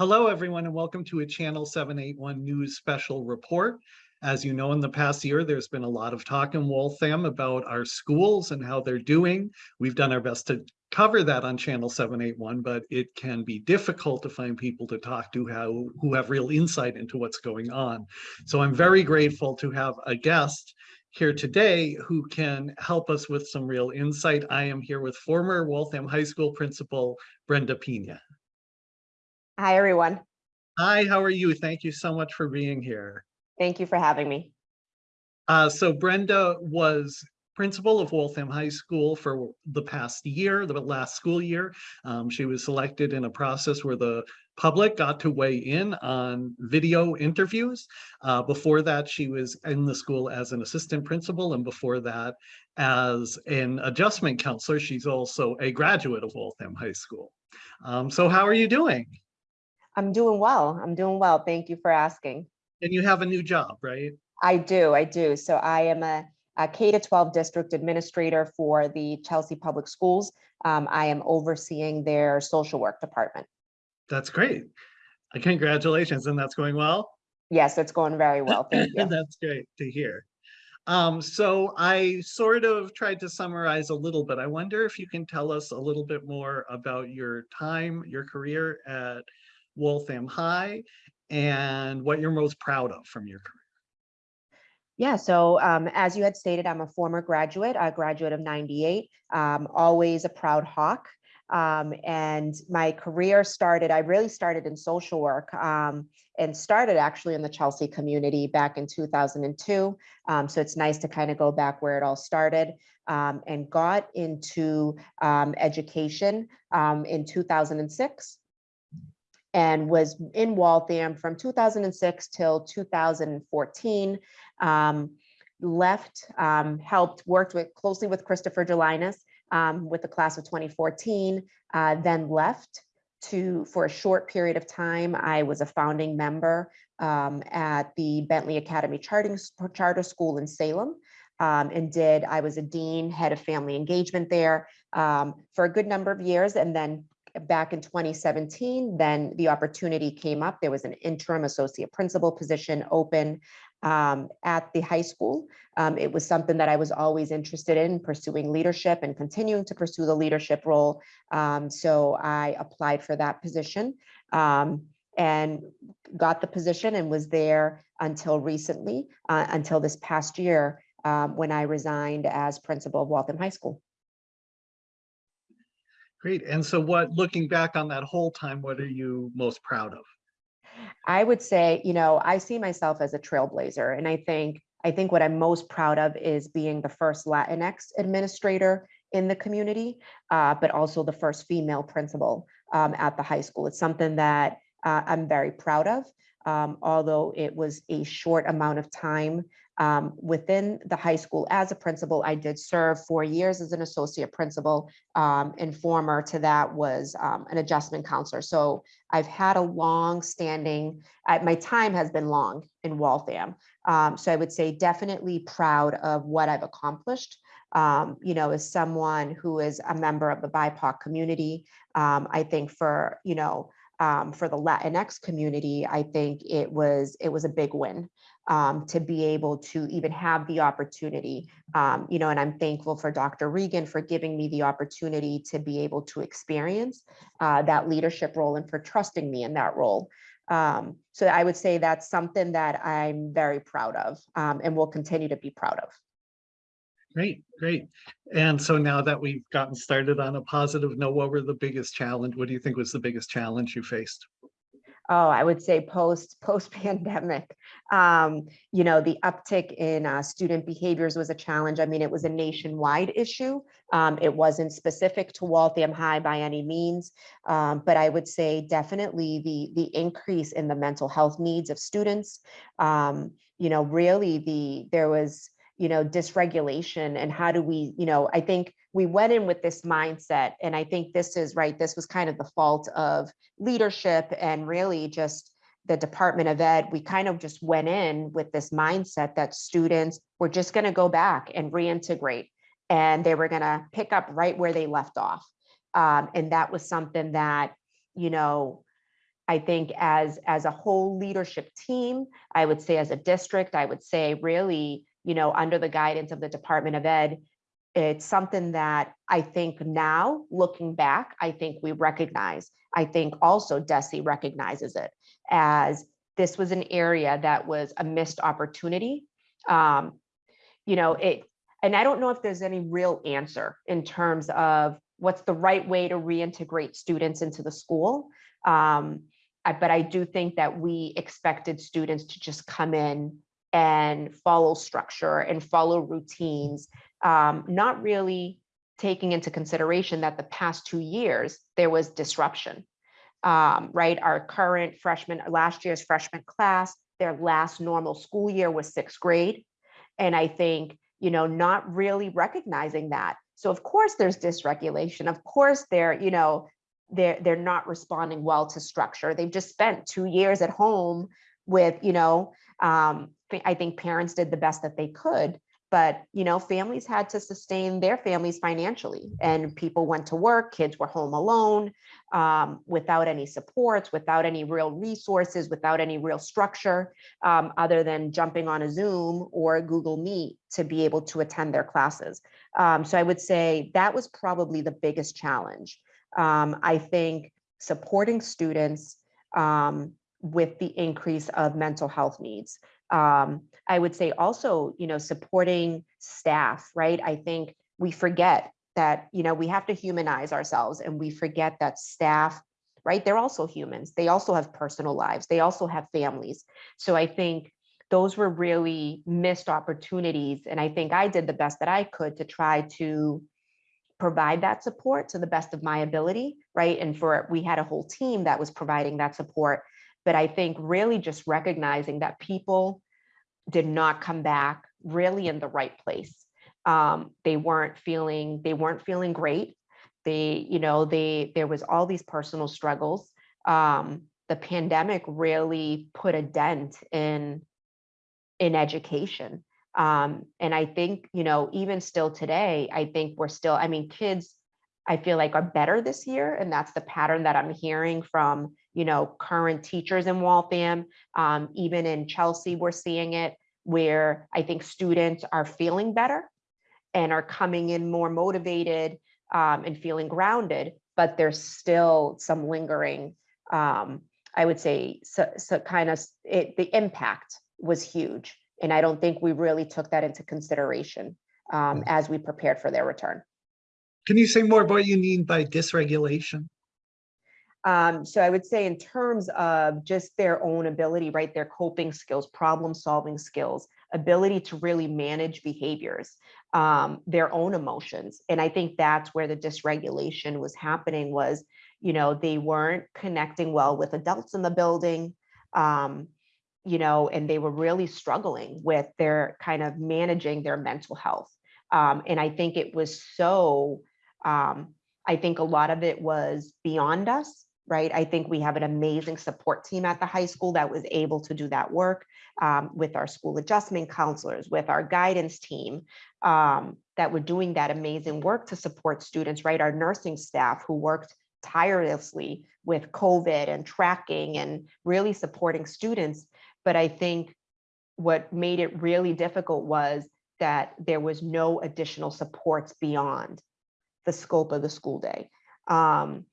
Hello, everyone, and welcome to a Channel 781 News Special Report. As you know, in the past year, there's been a lot of talk in Waltham about our schools and how they're doing. We've done our best to cover that on Channel 781, but it can be difficult to find people to talk to how, who have real insight into what's going on. So I'm very grateful to have a guest here today who can help us with some real insight. I am here with former Waltham High School principal Brenda Pina. Hi, everyone. Hi, how are you? Thank you so much for being here. Thank you for having me. Uh, so Brenda was principal of Waltham High School for the past year, the last school year. Um, she was selected in a process where the public got to weigh in on video interviews. Uh, before that, she was in the school as an assistant principal, and before that, as an adjustment counselor. She's also a graduate of Waltham High School. Um, so how are you doing? I'm doing well. I'm doing well. Thank you for asking. And you have a new job, right? I do. I do. So I am a, a K to 12 district administrator for the Chelsea Public Schools. Um, I am overseeing their social work department. That's great. Uh, Congratulations. And that's going well? Yes, it's going very well. Thank you. That's great to hear. Um, so I sort of tried to summarize a little bit. I wonder if you can tell us a little bit more about your time, your career at Waltham High and what you're most proud of from your career. Yeah, so um, as you had stated, I'm a former graduate, a graduate of 98, um, always a proud hawk. Um, and my career started, I really started in social work um, and started actually in the Chelsea community back in 2002. Um, so it's nice to kind of go back where it all started um, and got into education in 2006 and was in Waltham from 2006 till 2014. Um, left, um, helped, worked with closely with Christopher Gelinas um, with the class of 2014, uh, then left to for a short period of time. I was a founding member um, at the Bentley Academy Charting, Charter School in Salem. Um, and did, I was a dean, head of family engagement there um, for a good number of years, and then back in 2017, then the opportunity came up. There was an interim associate principal position open um, at the high school. Um, it was something that I was always interested in pursuing leadership and continuing to pursue the leadership role. Um, so I applied for that position um, and got the position and was there until recently, uh, until this past year um, when I resigned as principal of Waltham High School. Great. And so what, looking back on that whole time, what are you most proud of? I would say, you know, I see myself as a trailblazer. And I think, I think what I'm most proud of is being the first Latinx administrator in the community, uh, but also the first female principal um, at the high school. It's something that uh, I'm very proud of, um, although it was a short amount of time um, within the high school as a principal, I did serve four years as an associate principal um, and former to that was um, an adjustment counselor. So I've had a long standing, uh, my time has been long in Waltham. Um, so I would say definitely proud of what I've accomplished. Um, you know, as someone who is a member of the BIPOC community, um, I think for, you know, um, for the Latinx community, I think it was it was a big win um, to be able to even have the opportunity, um, you know, and I'm thankful for Dr. Regan for giving me the opportunity to be able to experience uh, that leadership role and for trusting me in that role. Um, so I would say that's something that I'm very proud of um, and will continue to be proud of. Great, great. And so now that we've gotten started on a positive note, what were the biggest challenge? What do you think was the biggest challenge you faced? Oh, I would say post post pandemic, um, you know, the uptick in uh, student behaviors was a challenge. I mean, it was a nationwide issue. Um, it wasn't specific to Waltham High by any means, um, but I would say definitely the the increase in the mental health needs of students. Um, you know, really the there was you know, dysregulation and how do we, you know, I think we went in with this mindset and I think this is right. This was kind of the fault of leadership and really just the Department of Ed. We kind of just went in with this mindset that students were just going to go back and reintegrate and they were going to pick up right where they left off. Um, and that was something that, you know, I think as, as a whole leadership team, I would say as a district, I would say really, you know, under the guidance of the Department of Ed, it's something that I think now, looking back, I think we recognize. I think also DESE recognizes it as this was an area that was a missed opportunity. Um, you know, it, and I don't know if there's any real answer in terms of what's the right way to reintegrate students into the school. Um, I- but I do think that we expected students to just come in and follow structure and follow routines, um, not really taking into consideration that the past two years, there was disruption. Um, right, our current freshman, last year's freshman class, their last normal school year was sixth grade. And I think, you know, not really recognizing that. So of course there's dysregulation. Of course they're, you know, they're they're not responding well to structure. They've just spent two years at home with, you know, um, I think parents did the best that they could, but you know, families had to sustain their families financially, and people went to work. Kids were home alone, um, without any supports, without any real resources, without any real structure, um, other than jumping on a Zoom or a Google Meet to be able to attend their classes. Um, so I would say that was probably the biggest challenge. Um, I think supporting students um, with the increase of mental health needs. Um, I would say also, you know, supporting staff, right? I think we forget that, you know, we have to humanize ourselves and we forget that staff, right? They're also humans. They also have personal lives. They also have families. So I think those were really missed opportunities. And I think I did the best that I could to try to provide that support to the best of my ability, right? And for, we had a whole team that was providing that support. But I think really just recognizing that people did not come back really in the right place. Um, they weren't feeling, they weren't feeling great. They, you know, they, there was all these personal struggles. Um, the pandemic really put a dent in, in education. Um, and I think, you know, even still today, I think we're still, I mean, kids, I feel like are better this year. And that's the pattern that I'm hearing from, you know, current teachers in Waltham. Um, even in Chelsea, we're seeing it where I think students are feeling better and are coming in more motivated um, and feeling grounded, but there's still some lingering, um, I would say, so, so kind of it, the impact was huge. And I don't think we really took that into consideration um, as we prepared for their return. Can you say more about what you mean by dysregulation? Um, so I would say in terms of just their own ability, right, their coping skills, problem solving skills, ability to really manage behaviors, um, their own emotions. And I think that's where the dysregulation was happening was, you know, they weren't connecting well with adults in the building, um, you know, and they were really struggling with their kind of managing their mental health. Um, and I think it was so, um, I think a lot of it was beyond us right? I think we have an amazing support team at the high school that was able to do that work um, with our school adjustment counselors, with our guidance team um, that were doing that amazing work to support students, right? Our nursing staff who worked tirelessly with COVID and tracking and really supporting students. But I think what made it really difficult was that there was no additional supports beyond the scope of the school day. Um,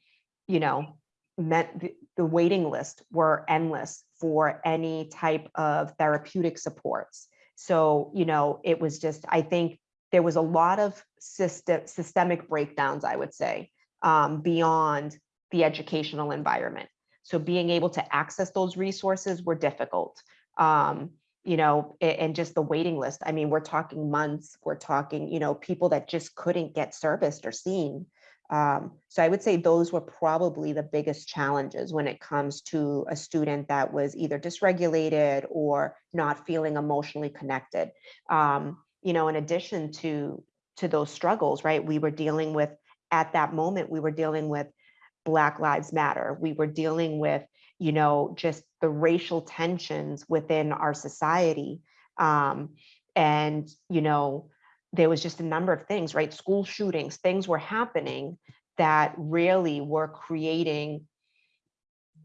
you know, meant the, the waiting list were endless for any type of therapeutic supports. So, you know, it was just, I think there was a lot of system, systemic breakdowns, I would say, um, beyond the educational environment. So being able to access those resources were difficult. Um, you know, and just the waiting list. I mean, we're talking months, we're talking, you know, people that just couldn't get serviced or seen um, so I would say those were probably the biggest challenges when it comes to a student that was either dysregulated or not feeling emotionally connected. Um, you know, in addition to, to those struggles, right, we were dealing with, at that moment, we were dealing with Black Lives Matter. We were dealing with, you know, just the racial tensions within our society. Um, and, you know, there was just a number of things, right? School shootings, things were happening that really were creating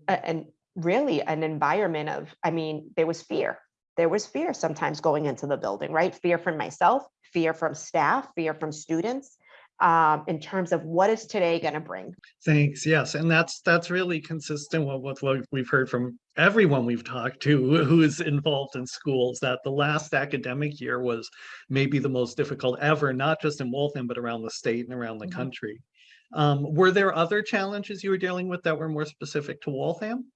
a, an, really an environment of, I mean, there was fear. There was fear sometimes going into the building, right? Fear from myself, fear from staff, fear from students, um, in terms of what is today going to bring. Thanks. Yes, and that's that's really consistent with, with what we've heard from everyone we've talked to who is involved in schools. That the last academic year was maybe the most difficult ever, not just in Waltham but around the state and around the Mhm. country. Um, were there other challenges you were dealing with that were more specific to Waltham?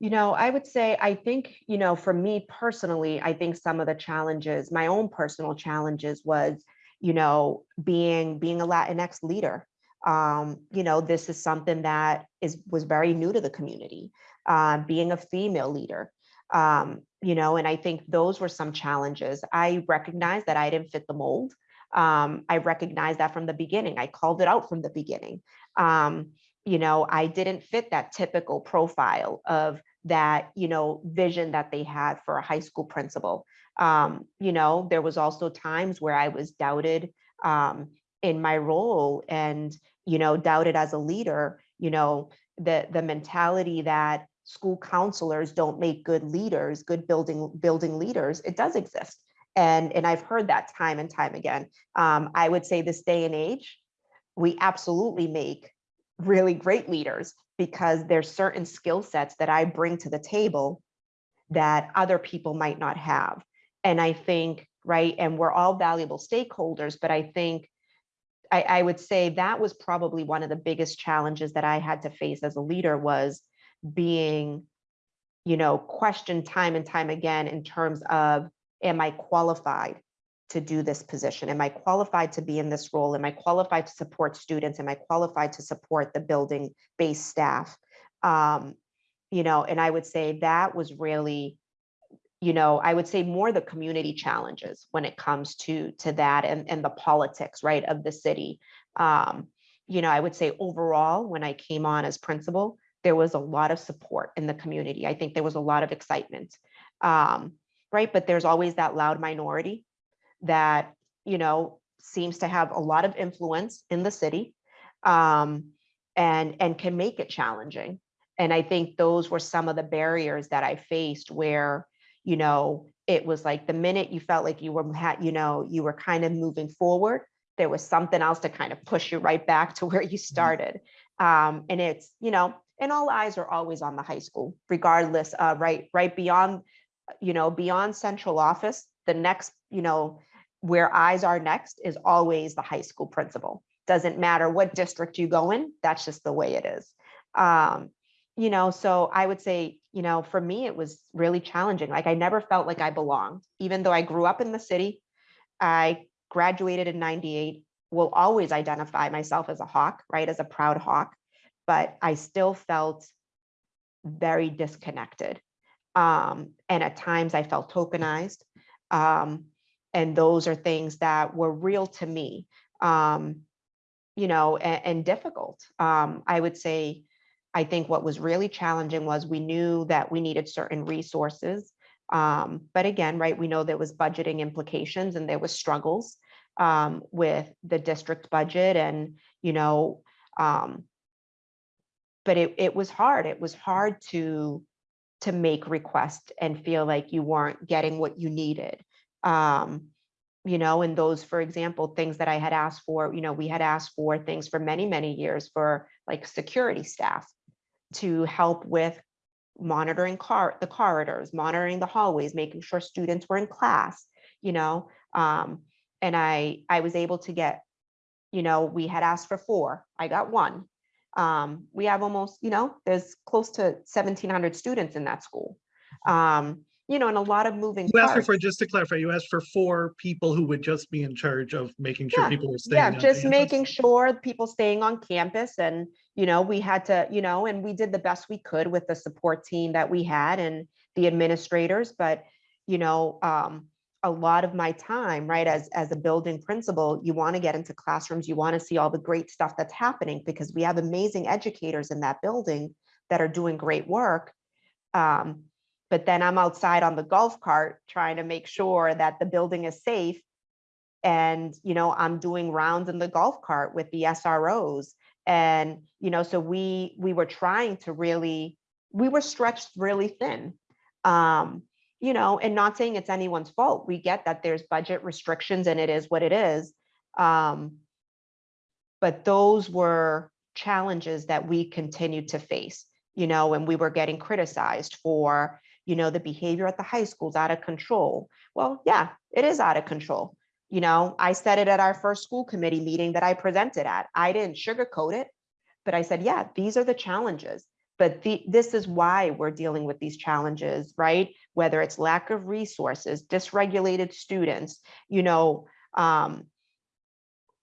You know, I would say, I think, you know, for me personally, I think some of the challenges, my own personal challenges was, you know, being being a Latinx leader. Um, you know, this is something that is was very new to the community, uh, being a female leader. Um, you know, and I think those were some challenges. I recognize that I didn't fit the mold. Um, I recognized that from the beginning. I called it out from the beginning. Um, you know, I didn't fit that typical profile of that, you know, vision that they had for a high school principal. Um, you know, there was also times where I was doubted um, in my role and, you know, doubted as a leader, you know, the, the mentality that school counselors don't make good leaders, good building, building leaders, it does exist. And, and I've heard that time and time again. Um, I would say this day and age, we absolutely make really great leaders because there's certain skill sets that I bring to the table that other people might not have. And I think, right, and we're all valuable stakeholders, but I think I, I would say that was probably one of the biggest challenges that I had to face as a leader was being, you know, questioned time and time again in terms of, am I qualified to do this position? Am I qualified to be in this role? Am I qualified to support students? Am I qualified to support the building based staff? Um, you know, and I would say that was really, you know, I would say more the community challenges when it comes to to that and, and the politics, right, of the city. Um, you know, I would say overall, when I came on as principal, there was a lot of support in the community. I think there was a lot of excitement. Um, right, but there's always that loud minority that, you know, seems to have a lot of influence in the city um, and, and can make it challenging. And I think those were some of the barriers that I faced where, you know, it was like the minute you felt like you were, had, you know, you were kind of moving forward, there was something else to kind of push you right back to where you started. Um, and it's, you know, and all eyes are always on the high school, regardless, uh, right, right beyond, you know, beyond central office, the next, you know, where eyes are next is always the high school principal. Doesn't matter what district you go in, that's just the way it is. Um, you know, so I would say, you know, for me, it was really challenging. Like I never felt like I belonged, even though I grew up in the city. I graduated in 98, will always identify myself as a Hawk, right, as a proud Hawk, but I still felt very disconnected. Um, and at times I felt tokenized. Um, and those are things that were real to me, um, you know, and, and difficult. Um, I would say, I think what was really challenging was we knew that we needed certain resources. Um, but again, right, we know there was budgeting implications and there was struggles um, with the district budget and, you know, um, but it, it was hard. It was hard to, to make requests and feel like you weren't getting what you needed. Um, you know, and those, for example, things that I had asked for, you know, we had asked for things for many, many years for like security staff to help with monitoring car the corridors, monitoring the hallways, making sure students were in class, you know. Um, and I I was able to get, you know, we had asked for four, I got one. Um, we have almost, you know, there's close to 1,700 students in that school. Um, you know, and a lot of moving You asked for, parts. for- just to clarify, you asked for four people who would just be in charge of making sure Yeah, people were staying. Yeah, on just campus? making sure people staying on campus and, you know, we had to, you know, and we did the best we could with the support team that we had and the administrators, but, you know, um, a lot of my time, right, as, as a building principal, you want to get into classrooms, you want to see all the great stuff that's happening because we have amazing educators in that building that are doing great work. Um, but then I'm outside on the golf cart trying to make sure that the building is safe and you know i'm doing rounds in the golf cart with the sros and you know so we we were trying to really we were stretched really thin. Um, you know, and not saying it's anyone's fault. We get that there's budget restrictions and it is what it is. Um, but those were challenges that we continued to face, you know, and we were getting criticized for, you know, the behavior at the high schools out of control. Well, yeah, it is out of control. You know, I said it at our first school committee meeting that I presented at. I didn't sugarcoat it, but I said, yeah, these are the challenges. But the, this is why we're dealing with these challenges, right? Whether it's lack of resources, dysregulated students, you know, um,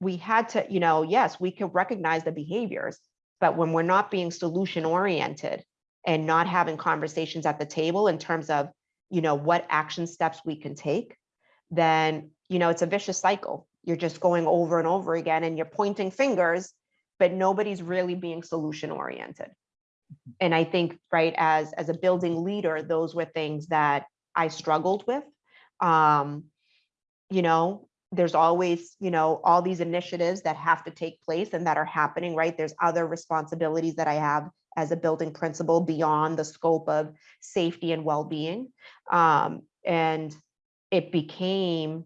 we had to, you know, yes, we could recognize the behaviors, but when we're not being solution oriented and not having conversations at the table in terms of, you know, what action steps we can take, then, you know, it's a vicious cycle. You're just going over and over again and you're pointing fingers, but nobody's really being solution oriented. And I think, right, as, as a building leader, those were things that I struggled with. Um, you know, there's always, you know, all these initiatives that have to take place and that are happening, right? There's other responsibilities that I have as a building principal beyond the scope of safety and well-being. Um, and it became,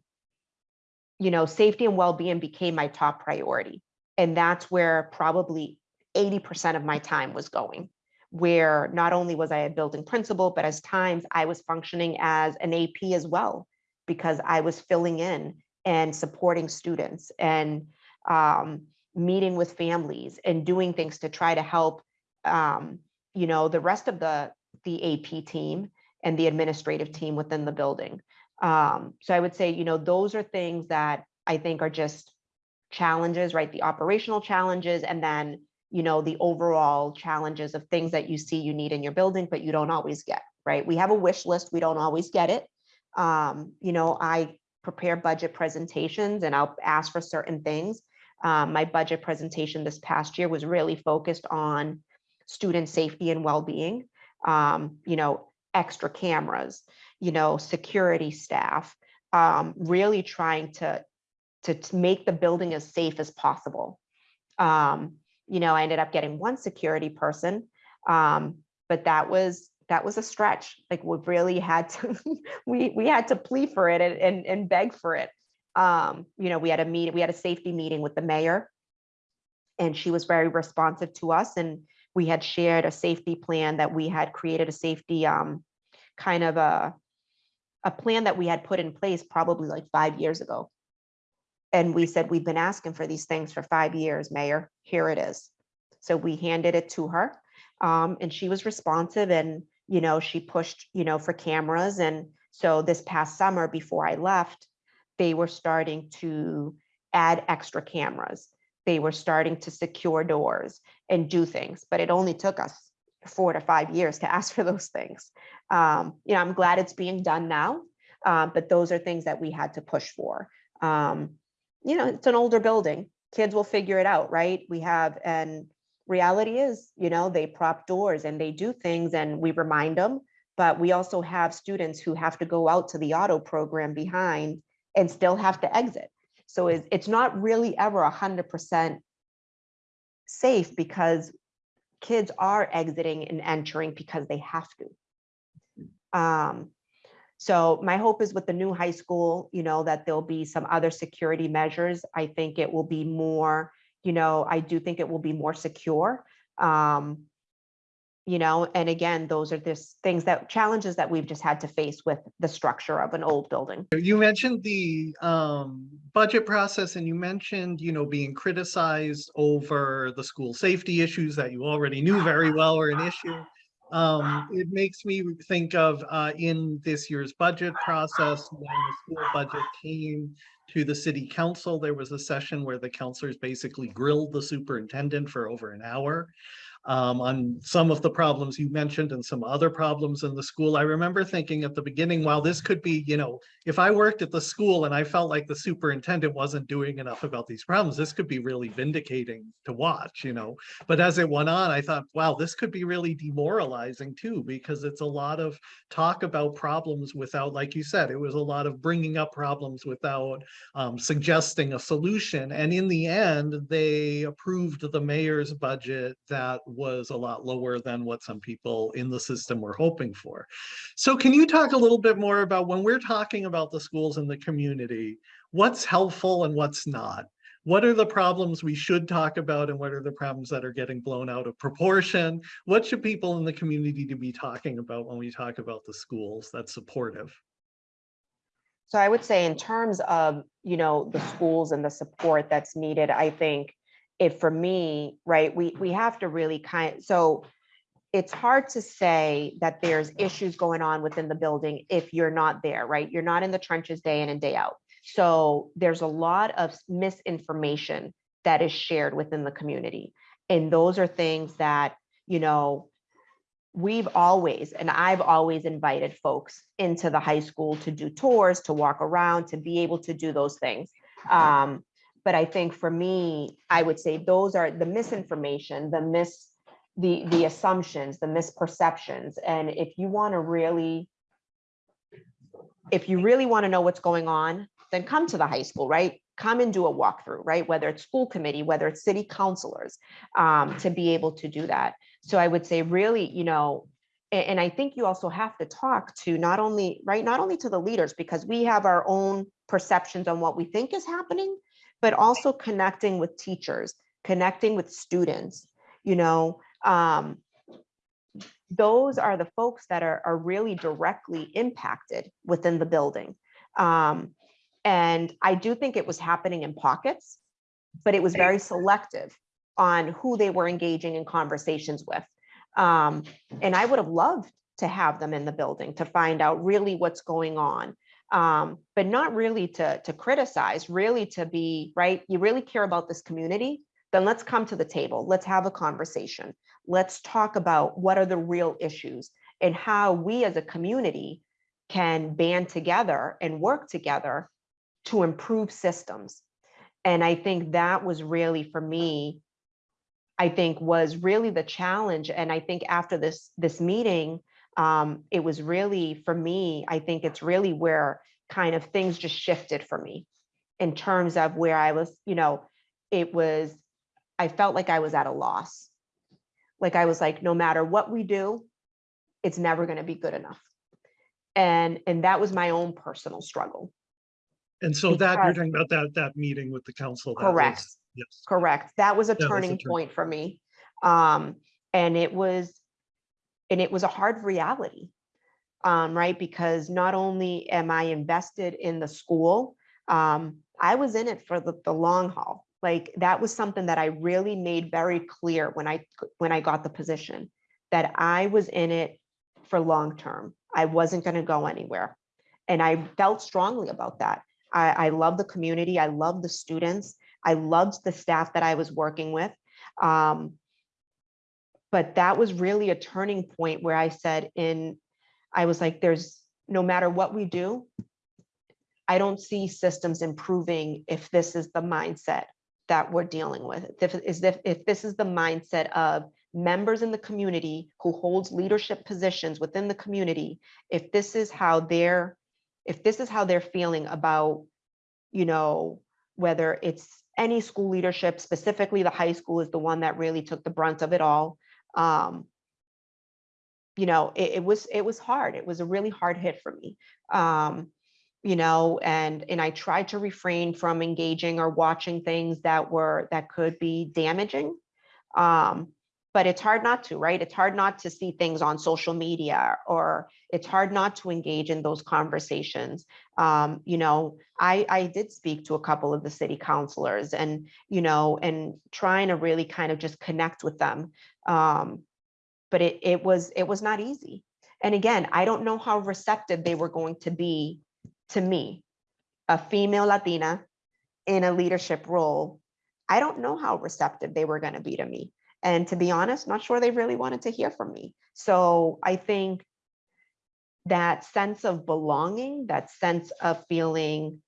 you know, safety and well-being became my top priority. And that's where probably 80% of my time was going, where not only was I a building principal, but as times I was functioning as an AP as well, because I was filling in and supporting students and um, meeting with families and doing things to try to help, um, you know, the rest of the, the AP team and the administrative team within the building. Um, so I would say, you know, those are things that I think are just challenges, right? The operational challenges and then, you know, the overall challenges of things that you see you need in your building, but you don't always get, right? We have a wish list. We don't always get it. Um, you know, I prepare budget presentations and I'll ask for certain things. Um, my budget presentation this past year was really focused on student safety and well-being, um, you know, extra cameras, you know, security staff, um, really trying to, to, to make the building as safe as possible. Um, you know, I ended up getting one security person, um, but that was that was a stretch. Like we really had to, we we had to plead for it and and, and beg for it. Um, you know, we had a meeting, we had a safety meeting with the mayor, and she was very responsive to us. And we had shared a safety plan that we had created a safety um, kind of a a plan that we had put in place probably like five years ago. And we said, we've been asking for these things for five years, Mayor, here it is. So we handed it to her um, and she was responsive and, you know, she pushed, you know, for cameras. And so this past summer before I left, they were starting to add extra cameras. They were starting to secure doors and do things, but it only took us four to five years to ask for those things. Um, you know, I'm glad it's being done now, uh, but those are things that we had to push for. Um, you know, it's an older building. Kids will figure it out, right? We have, and reality is, you know, they prop doors and they do things and we remind them, but we also have students who have to go out to the auto program behind and still have to exit. So it's, not really ever a hundred percent safe because kids are exiting and entering because they have to. Um, so my hope is with the new high school, you know, that there'll be some other security measures. I think it will be more, you know, I do think it will be more secure. Um, you know, and again, those are just things that challenges that we've just had to face with the structure of an old building. You mentioned the um, budget process and you mentioned, you know, being criticized over the school safety issues that you already knew very well were an issue. Um, it makes me think of uh, in this year's budget process, when the school budget came to the city council, there was a session where the councilors basically grilled the superintendent for over an hour um, on some of the problems you mentioned and some other problems in the school. I remember thinking at the beginning, while this could be, you know, if I worked at the school and I felt like the superintendent wasn't doing enough about these problems, this could be really vindicating to watch, you know. But as it went on, I thought, wow, this could be really demoralizing too, because it's a lot of talk about problems without, like you said, it was a lot of bringing up problems without um, suggesting a solution. And in the end, they approved the mayor's budget that was a lot lower than what some people in the system were hoping for. So can you talk a little bit more about when we're talking about the schools in the community, what's helpful and what's not? What are the problems we should talk about and what are the problems that are getting blown out of proportion? What should people in the community to be talking about when we talk about the schools that's supportive? So I would say in terms of, you know, the schools and the support that's needed, I think if for me, right, we, we have to really kind, so it's hard to say that there's issues going on within the building if you're not there, right? You're not in the trenches day in and day out. So there's a lot of misinformation that is shared within the community. And those are things that, you know, we've always, and I've always invited folks into the high school to do tours, to walk around, to be able to do those things. Um, but I think for me, I would say those are the misinformation, the mis, the, the assumptions, the misperceptions. And if you want to really, if you really want to know what's going on, then come to the high school, right? Come and do a walkthrough, right? Whether it's school committee, whether it's city councilors, um, to be able to do that. So I would say really, you know, a- and, I think you also have to talk to not only, right, not only to the leaders, because we have our own perceptions on what we think is happening, but also connecting with teachers, connecting with students, you know, um, those are the folks that are, are really directly impacted within the building. Um, and I do think it was happening in pockets, but it was very selective on who they were engaging in conversations with. Um, and I would have loved to have them in the building to find out really what's going on. Um, but not really to, to criticize, really to be, right? You really care about this community, then let's come to the table. Let's have a conversation. Let's talk about what are the real issues and how we as a community can band together and work together to improve systems. And I think that was really for me, I think was really the challenge. And I think after this, this meeting, um, it was really for me, I think it's really where kind of things just shifted for me in terms of where I was, you know, it was, I felt like I was at a loss. Like I was like, no matter what we do, it's never going to be good enough. And, and that was my own personal struggle. And so that, you're talking about that, that meeting with the council. that was- Correct. Yes. Correct. That was a was a turning point for me. Um, and it was, and it was a hard reality. Um, right? Because not only am I invested in the school, um, I was in it for the, the long haul. Like that was something that I really made very clear when I, when I got the position, that I was in it for long term. I wasn't going to go anywhere. And I felt strongly about that. I, I love the community. I love the students. I loved the staff that I was working with. Um, but that was really a turning point where I said in, I was like, there's, no matter what we do, I don't see systems improving if this is the mindset that we're dealing with. If, is if, if this is the mindset of members in the community who holds leadership positions within the community, if this is how they're, if this is how they're feeling about, you know, whether it's any school leadership, specifically the high school is the one that really took the brunt of it all. Um, you know, it, it was it was hard. It was a really hard hit for me. Um, you know, and and I tried to refrain from engaging or watching things that were that could be damaging. Um, but it's hard not to, right? It's hard not to see things on social media or it's hard not to engage in those conversations. Um, you know, I, I did speak to a couple of the city councilors and, you know, and trying to really kind of just connect with them. Um, but it, it was, it was not easy. And again, I don't know how receptive they were going to be to me, a female Latina in a leadership role. I don't know how receptive they were going to be to me. And to be honest, not sure they really wanted to hear from me. So I think that sense of belonging, that sense of feeling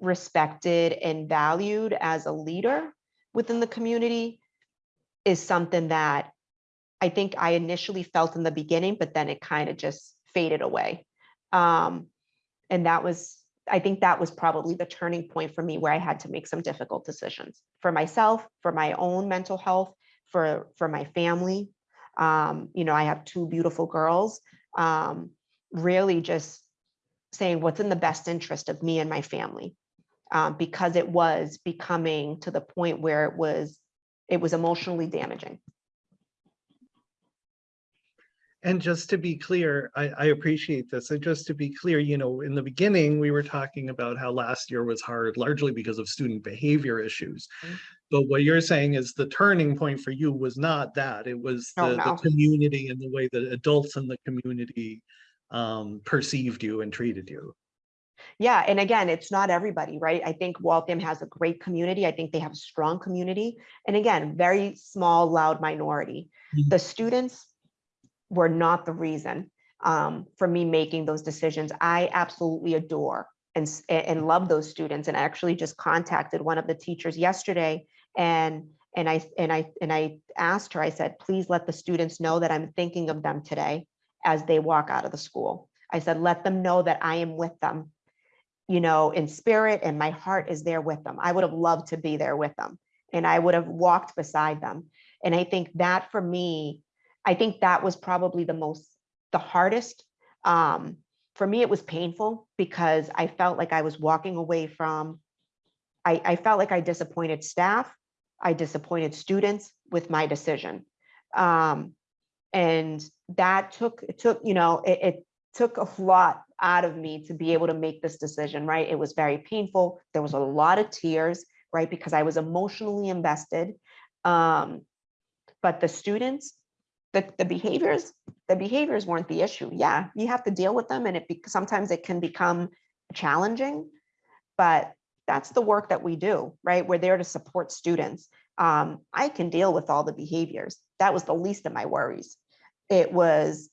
respected and valued as a leader within the community is something that I think I initially felt in the beginning, but then it kind of just faded away. Um, and that was, I think that was probably the turning point for me where I had to make some difficult decisions for myself, for my own mental health, for, for my family. Um, you know, I have two beautiful girls. Um, really just saying what's in the best interest of me and my family. Um, because it was becoming to the point where it was, it was emotionally damaging. And just to be clear, I, I appreciate this. And just to be clear, you know, in the beginning, we were talking about how last year was hard largely because of student behavior issues. Mhm. But what you're saying is the turning point for you was not that. It was Oh, the, the community and the way that adults in the community um, perceived you and treated you. Yeah, and again, it's not everybody, right? I think Waltham has a great community. I think they have a strong community. And again, very small, loud minority. Mhm. The students were not the reason um, for me making those decisions. I absolutely adore and, and love those students. And I actually just contacted one of the teachers yesterday and and I and I and I asked her, I said, please let the students know that I'm thinking of them today as they walk out of the school. I said, let them know that I am with them you know, in spirit and my heart is there with them. I would have loved to be there with them and I would have walked beside them. And I think that for me, I think that was probably the most, the hardest. Um, for me, it was painful because I felt like I was walking away from, I, I felt like I disappointed staff. I disappointed students with my decision. Um, and that took, it took, you know, it, it took a lot out of me to be able to make this decision, right? It was very painful. There was a lot of tears, right? Because I was emotionally invested. Um, but the students, the, the behaviors, the behaviors weren't the issue. Yeah, you have to deal with them and it, sometimes it can become challenging, but that's the work that we do, right? We're there to support students. Um, I can deal with all the behaviors. That was the least of my worries. It was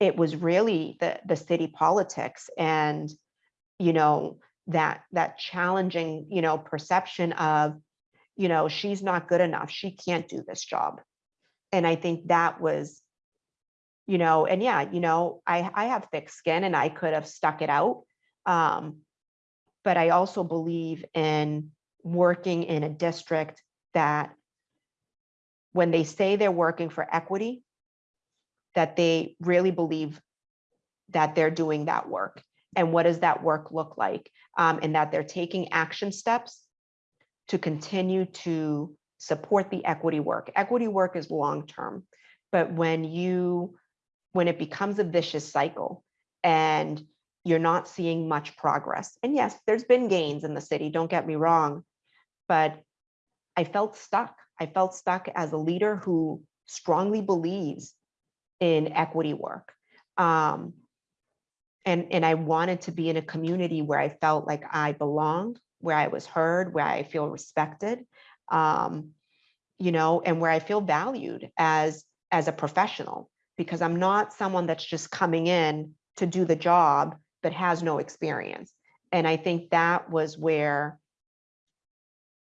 it was really the the city politics and you know that that challenging you know perception of you know she's not good enough she can't do this job and i think that was you know and yeah you know i i have thick skin and i could have stuck it out um but i also believe in working in a district that when they say they're working for equity that they really believe that they're doing that work. And what does that work look like? Um, and that they're taking action steps to continue to support the equity work. Equity work is long-term, but when you, when it becomes a vicious cycle and you're not seeing much progress, and yes, there's been gains in the city, don't get me wrong, but I felt stuck. I felt stuck as a leader who strongly believes in equity work. Um, and, and I wanted to be in a community where I felt like I belonged, where I was heard, where I feel respected, um, you know, and where I feel valued as, as a professional, because I'm not someone that's just coming in to do the job, but has no experience. And I think that was where,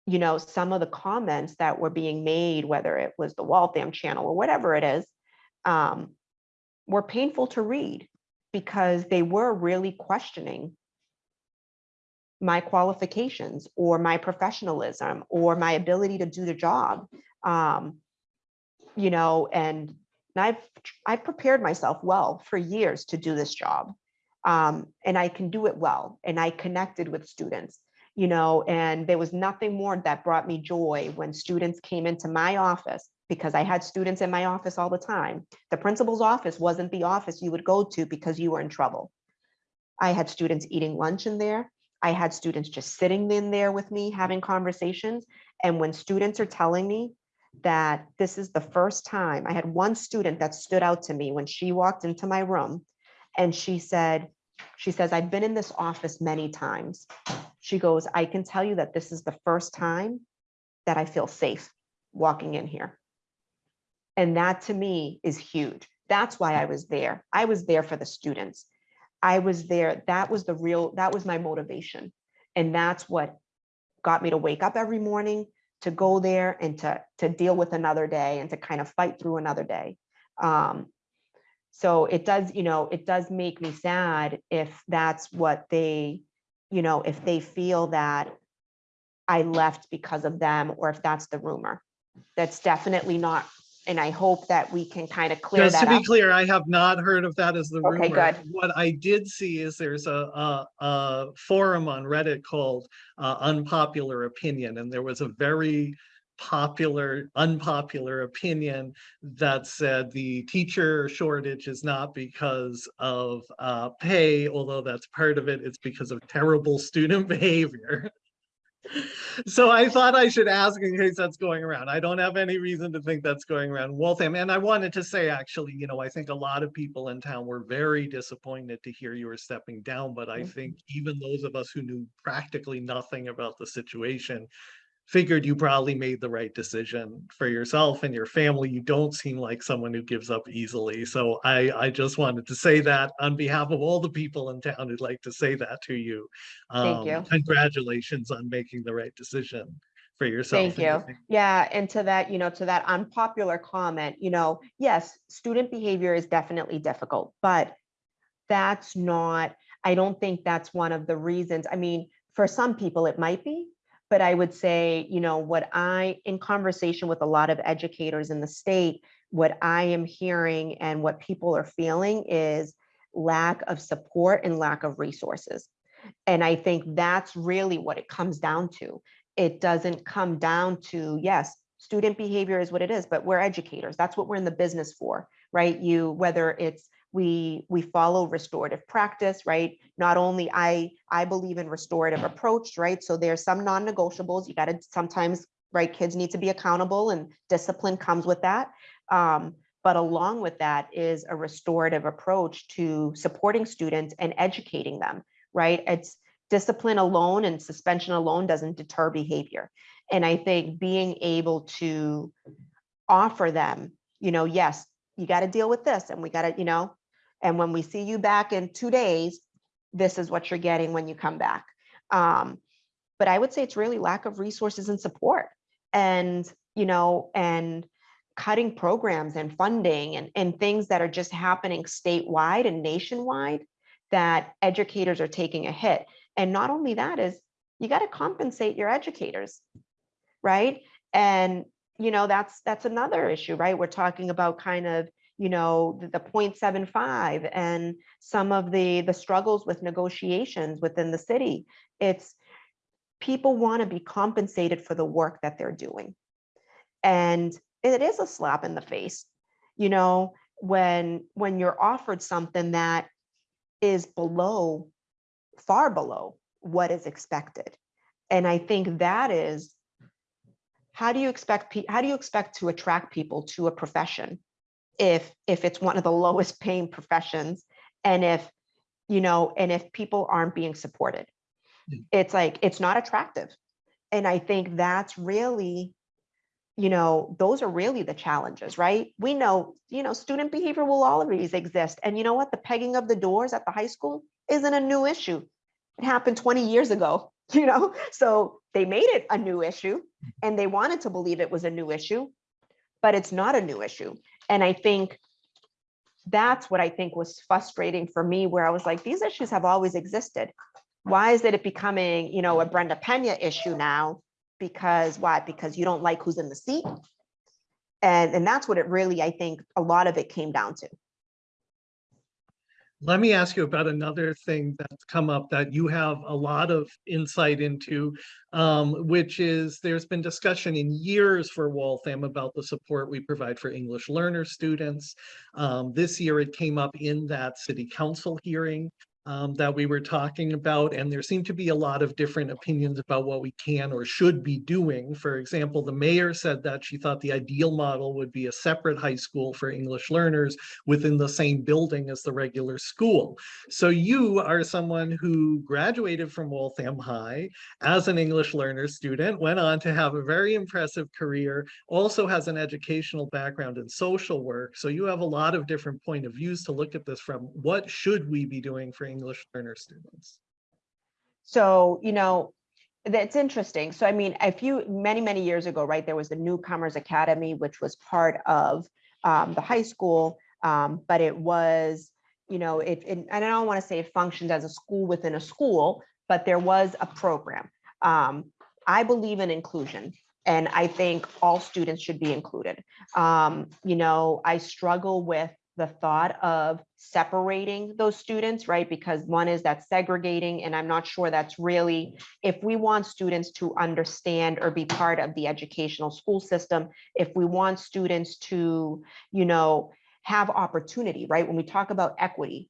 you know, some of the comments that were being made, whether it was the Waltham channel or whatever it is, um, were painful to read because they were really questioning my qualifications or my professionalism or my ability to do the job. Um, you know, and I've i've prepared myself well for years to do this job. Um, and I can do it well. And I connected with students, you know, and there was nothing more that brought me joy when students came into my office because I had students in my office all the time. The principal's office wasn't the office you would go to because you were in trouble. I had students eating lunch in there. I had students just sitting in there with me having conversations. And when students are telling me that this is the first time, I had one student that stood out to me when she walked into my room and she said, she says, I've been in this office many times. She goes, I can tell you that this is the first time that I feel safe walking in here. And that to me is huge. That's why I was there. I was there for the students. I was there. That was the real, that was my motivation. And that's what got me to wake up every morning, to go there and to, to deal with another day and to kind of fight through another day. Um, so it does, you know, it does make me sad if that's what they, you know, if they feel that I left because of them or if that's the rumor. That's definitely not, and I hope that we can kind of clear Just to be up. clear, I have not heard of that as the rumor. Okay, good. What I did see is there's a, a, a forum on Reddit called uh, Unpopular Opinion, and there was a very popular, unpopular opinion that said the teacher shortage is not because of uh, pay, although that's part of it, it's because of terrible student behavior. So I thought I should ask in case that's going around. I don't have any reason to think that's going around Waltham. And I wanted to say, actually, you know, I think a lot of people in town were very disappointed to hear you were stepping down. But I Mhm. think even those of us who knew practically nothing about the situation figured you probably made the right decision for yourself and your family. You don't seem like someone who gives up easily. So I, I just wanted to say that on behalf of all the people in town who'd like to say that to you. Thank Um, you. Congratulations on making the right decision for yourself. Thank your you. Yeah, and to that, you know, to that unpopular comment, you know, yes, student behavior is definitely difficult, but that's not, I don't think that's one of the reasons. I mean, for some people it might be, but I would say, you know, what I, in conversation with a lot of educators in the state, what I am hearing and what people are feeling is lack of support and lack of resources. And I think that's really what it comes down to it doesn't come down to, yes, student behavior is what it is, but we're educators. That's what we're in the business for, right? You, whether it's we we follow restorative practice, right? Not only I I believe in restorative approach, right? So there's some non-negotiables. You got to sometimes, right? Kids need to be accountable and discipline comes with that. Um, but along with that is a restorative approach to supporting students and educating them, right? It's discipline alone and suspension alone doesn't deter behavior. And I think being able to offer them, you know, yes, you got to deal with this and we got to, you know, and when we see you back in two days, this is what you're getting when you come back. Um, but I would say it's really lack of resources and support and, you know, and cutting programs and funding and, and things that are just happening statewide and nationwide that educators are taking a hit. And not only that is you got to compensate your educators, right? And you know that's that's another issue, right? We're talking about kind of you know the, the 0.75 and some of the the struggles with negotiations within the city. It's people want to be compensated for the work that they're doing, and it is a slap in the face, you know, when when you're offered something that is below, far below what is expected. And I think that is, how do you expect, how do you expect to attract people to a profession if, if it's one of the lowest paying professions? And if, you know, and if people aren't being supported, Yeah. it's like, it's not attractive. And I think that's really, you know, those are really the challenges, right? We know, you know, student behavior will always exist. And you know what? The pegging of the doors at the high school isn't a new issue. It happened 20 years ago, you know? So they made it a new issue and they wanted to believe it was a new issue, but it's not a new issue. And I think that's what I think was frustrating for me, where I was like, these issues have always existed. Why is it becoming, you know, a Brenda Pena issue now? Because why? Because you don't like who's in the seat. And, and that's what it really, I think, a lot of it came down to. Let me ask you about another thing that's come up that you have a lot of insight into, um, which is there's been discussion in years for Waltham about the support we provide for English learner students. Um, this year it came up in that city council hearing um, that we were talking about, and there seem to be a lot of different opinions about what we can or should be doing. For example, the mayor said that she thought the ideal model would be a separate high school for English learners within the same building as the regular school. So you are someone who graduated from Waltham High as an English learner student, went on to have a very impressive career, also has an educational background in social work. So you have a lot of different point of views to look at this from. What should we be doing for English learner students? So, you know, that's interesting. So, I mean, a few, many, many years ago, right, there was the Newcomers Academy, which was part of um, the high school, um, but it was, you know, it, it, I don't want to say it functioned as a school within a school, but there was a program. Um, I believe in inclusion And I think all students should be included. Um, you know, I struggle with the thought of separating those students, right? Because one is that segregating, and I'm not sure that's really, if we want students to understand or be part of the educational school system, if we want students to, you know, have opportunity, right? When we talk about equity,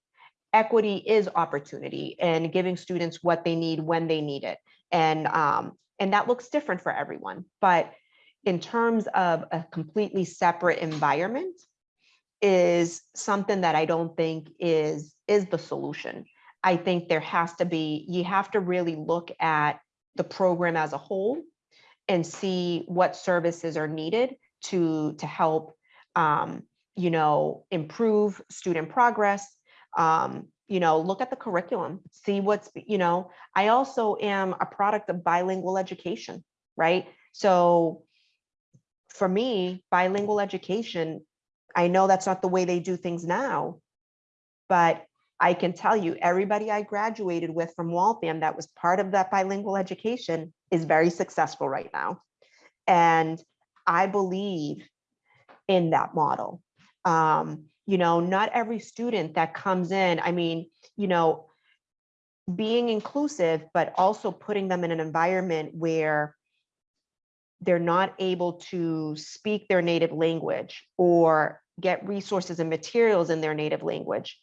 equity is opportunity and giving students what they need when they need it. And, um, and that looks different for everyone. But in terms of a completely separate environment, is something that I don't think is, is the solution. I think there has to be, you have to really look at the program as a whole and see what services are needed to, to help, um, you know, improve student progress. Um, you know, look at the curriculum, see what's, you know, I also am a product of bilingual education, right? So for me, bilingual education I know that's not the way they do things now, but I can tell you, everybody I graduated with from Waltham that was part of that bilingual education is very successful right now. And I believe in that model. Um, you know, not every student that comes in, I mean, you know, being inclusive, but also putting them in an environment where they're not able to speak their native language or get resources and materials in their native language,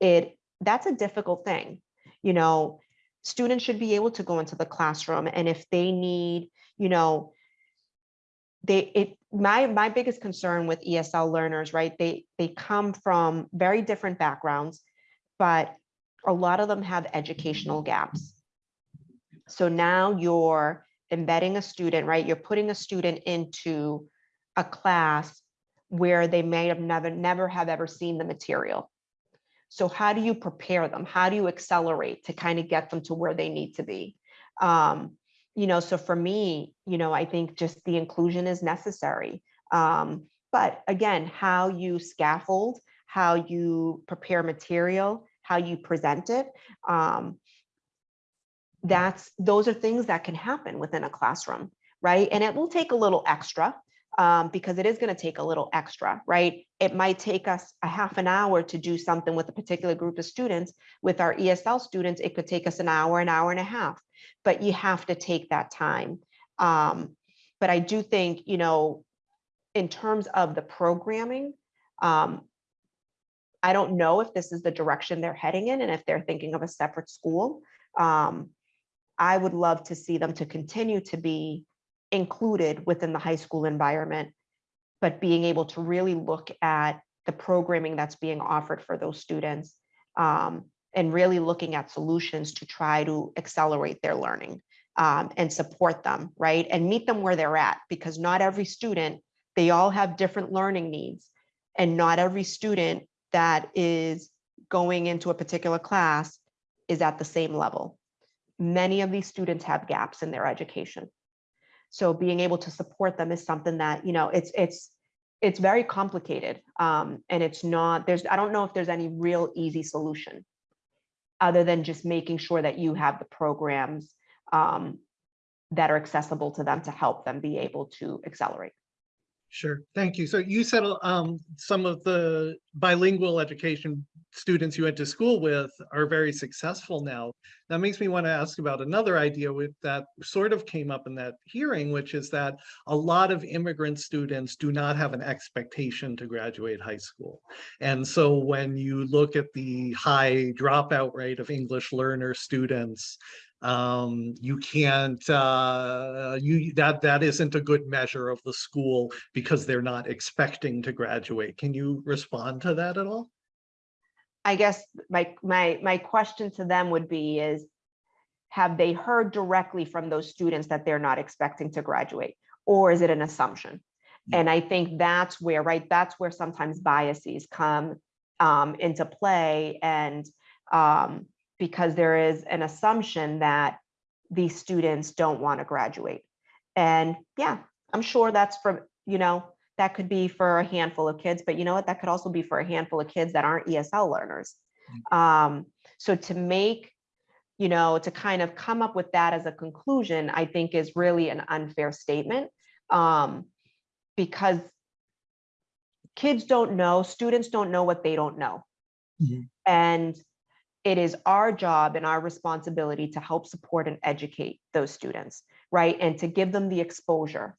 it that's a difficult thing. You know, students should be able to go into the classroom and if they need, you know, they it my my biggest concern with ESL learners, right? They they come from very different backgrounds, but a lot of them have educational gaps. So now you're embedding a student, right? You're putting a student into a class where they may have never, never have ever seen the material. So how do you prepare them? How do you accelerate to kind of get them to where they need to be? Um, you know, so for me, you know, I think just the inclusion is necessary. Um, but again, how you scaffold, how you prepare material, how you present it, um, that's those are things that can happen within a classroom, right? And it will take a little extra um, because it is going to take a little extra, right? It might take us a half an hour to do something with a particular group of students. With our ESL students, it could take us an hour, an hour and a half, but you have to take that time. Um, but I do think, you know, in terms of the programming, um, I don't know if this is the direction they're heading in and if they're thinking of a separate school. Um, I would love to see them to continue to be included within the high school environment, but being able to really look at the programming that's being offered for those students um, and really looking at solutions to try to accelerate their learning um, and support them, right? And meet them where they're at, because not every student, they all have different learning needs. And not every student that is going into a particular class is at the same level many of these students have gaps in their education. So being able to support them is something that, you know, it's, it's, it's very complicated. Um, and it's not, there's, I don't know if there's any real easy solution other than just making sure that you have the programs um, that are accessible to them to help them be able to accelerate. Sure, thank you. So you said um, some of the bilingual education students you went to school with are very successful now. That makes me want to ask about another idea with that sort of came up in that hearing, which is that a lot of immigrant students do not have an expectation to graduate high school. And so when you look at the high dropout rate of English learner students, um you can't uh you that that isn't a good measure of the school because they're not expecting to graduate. Can you respond to that at all? I guess my my my question to them would be is have they heard directly from those students that they're not expecting to graduate or is it an assumption? And I think that's where right that's where sometimes biases come um, into play and um, because there is an assumption that these students don't want to graduate. And yeah, I'm sure that's for, you know, that could be for a handful of kids, but you know what, that could also be for a handful of kids that aren't ESL learners. Um, so to make, you know, to kind of come up with that as a conclusion, I think is really an unfair statement. Um, because kids don't know, students don't know what they don't know. Mhm. And it is our job and our responsibility to help support and educate those students, right? And to give them the exposure.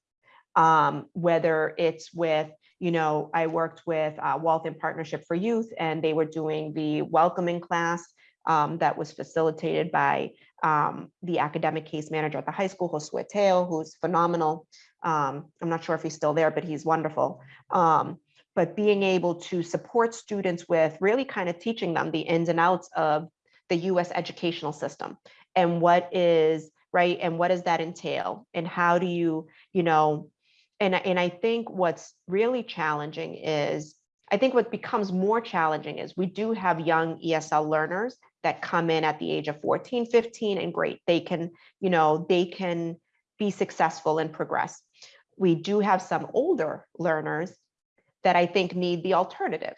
Um, whether it's with, you know, I worked with uh, Waltham Partnership for Youth and they were doing the welcoming class um, that was facilitated by um, the academic case manager at the high school, Josue Teo, who's phenomenal. Um, I'm not sure if he's still there, but he's wonderful. But being able to support students with really kind of teaching them the ins and outs of the US educational system and what is right and what does that entail and how do you you know and and I think what's really challenging is I think what becomes more challenging is we do have young ESL learners that come in at the age of 14 15 and great. They can you know they can be successful and progress. We do have some older learners that I think need the alternative,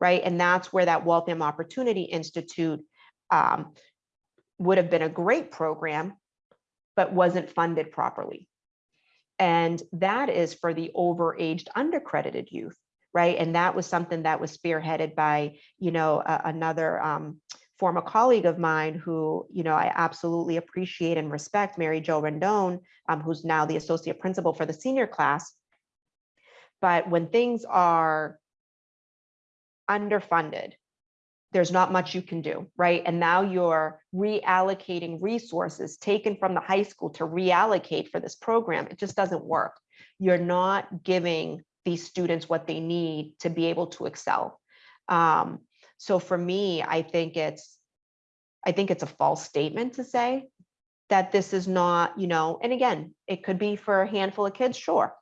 right? And that's where that Waltham Opportunity Institute um, would have been a great program, but wasn't funded properly. And that is for the overaged, undercredited youth, right? And that was something that was spearheaded by, you know, another um, former colleague of mine who, you know, I absolutely appreciate and respect, Mary Jo Rendon, um, who's now the associate principal for the senior class. But when things are underfunded, there's not much you can do, right? And now you're reallocating resources taken from the high school to reallocate for this program. It just doesn't work. You're not giving these students what they need to be able to excel. Um, so for me, I think it's, I think it's a false statement to say that this is not, you know, and again, it could be for a handful of kids, sure.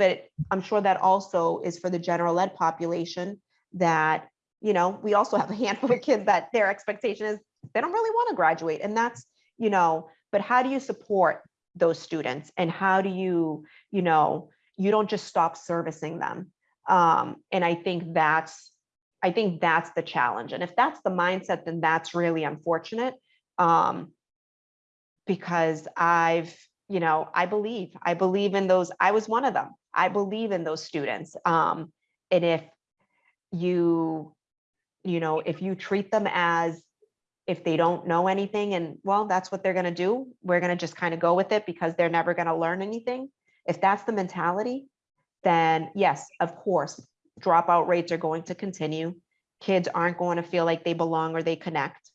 But I'm sure that also is for the general ed population that, you know, we also have a handful of kids that their expectation is they don't really want to graduate. And that's, you know, but how do you support those students? And how do you, you know, you don't just stop servicing them. Um, and I think that's, I think that's the challenge. And if that's the mindset, then that's really unfortunate. Um, because I've, you know, I believe, I believe in those, I was one of them. I believe in those students. Um, and if you, you know, if you treat them as if they don't know anything and well, that's what they're gonna do, we're gonna just kind of go with it because they're never gonna learn anything. If that's the mentality, then yes, of course, dropout rates are going to continue. Kids aren't going to feel like they belong or they connect.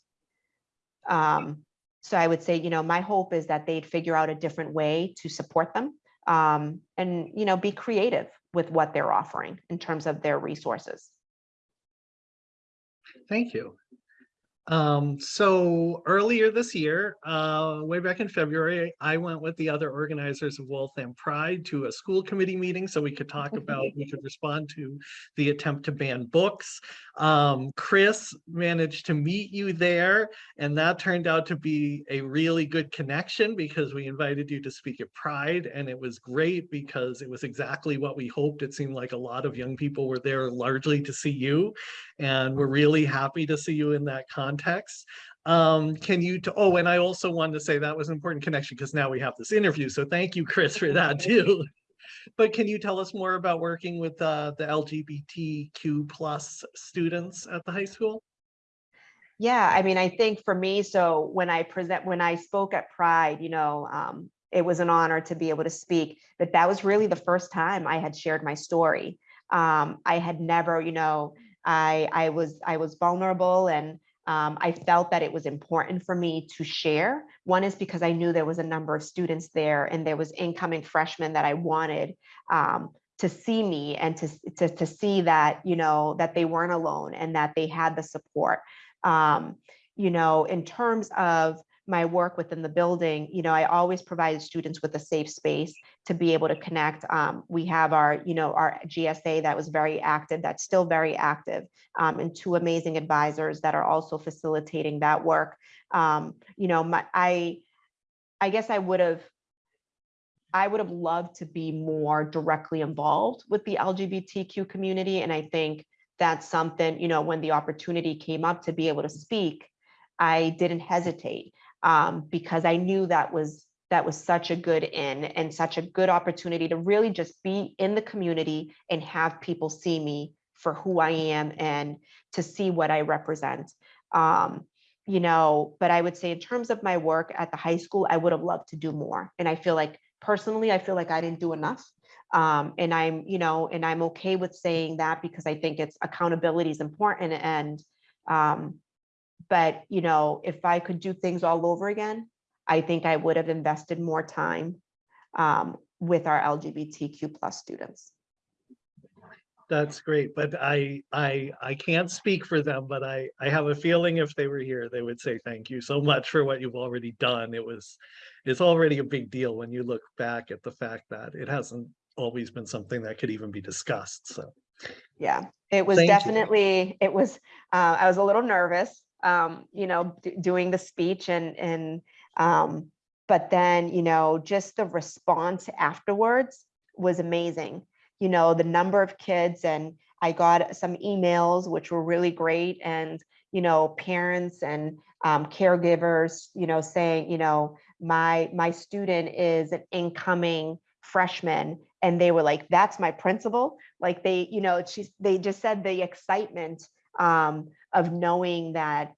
Um, so I would say, you know, my hope is that they'd figure out a different way to support them um, and, you know, be creative with what they're offering in terms of their resources. Thank you. Um, so earlier this year, uh, way back in February, I went with the other organizers of Waltham Pride to a school committee meeting so we could talk about, we could respond to the attempt to ban books. Um, Chris managed to meet you there and that turned out to be a really good connection because we invited you to speak at Pride and it was great because it was exactly what we hoped. It seemed like a lot of young people were there largely to see you. And we're really happy to see you in that context. Um, can you, oh, and I also wanted to say that was an important connection because now we have this interview. So thank you, Chris, for that too. But can you tell us more about working with uh, the LGBTQ plus students at the high school? Yeah, I mean, I think for me, so when I present, when I spoke at Pride, you know, um, it was an honor to be able to speak, but that was really the first time I had shared my story. Um, I had never, you know, I, I was, I was vulnerable and um, I felt that it was important for me to share. One is because I knew there was a number of students there and there was incoming freshmen that I wanted um, to see me and to, to, to see that, you know, that they weren't alone and that they had the support. Um, you know, in terms of my work within the building, you know, I always provided students with a safe space to be able to connect. Um, we have our, you know, our GSA that was very active, that's still very active, um, and two amazing advisors that are also facilitating that work. Um, you know, my, I, I guess I would have, I would have loved to be more directly involved with the LGBTQ community. And I think that's something, you know, when the opportunity came up to be able to speak, I didn't hesitate um, because I knew that was that was such a good in and such a good opportunity to really just be in the community and have people see me for who I am and to see what I represent. Um, you know, but I would say in terms of my work at the high school, I would have loved to do more. And I feel like personally, I feel like I didn't do enough. Um, and I'm, you know, and I'm okay with saying that because I think it's accountability is important and um, but you know, if I could do things all over again, I think I would have invested more time um, with our LGBTQ plus students. That's great, but I, I, I can't speak for them, but I, I have a feeling if they were here, they would say thank you so much for what you've already done. It was, it's already a big deal when you look back at the fact that it hasn't always been something that could even be discussed, so. Yeah, it was Thank you. definitely, it was, uh, I was a little nervous, um, you know, doing the speech and, and, um, but then, you know, just the response afterwards was amazing. You know, the number of kids and I got some emails, which were really great and, you know, parents and, um, caregivers, you know, saying, you know, my, my student is an incoming freshman and they were like, that's my principal. Like they, you know, she's, they just said the excitement um, of knowing that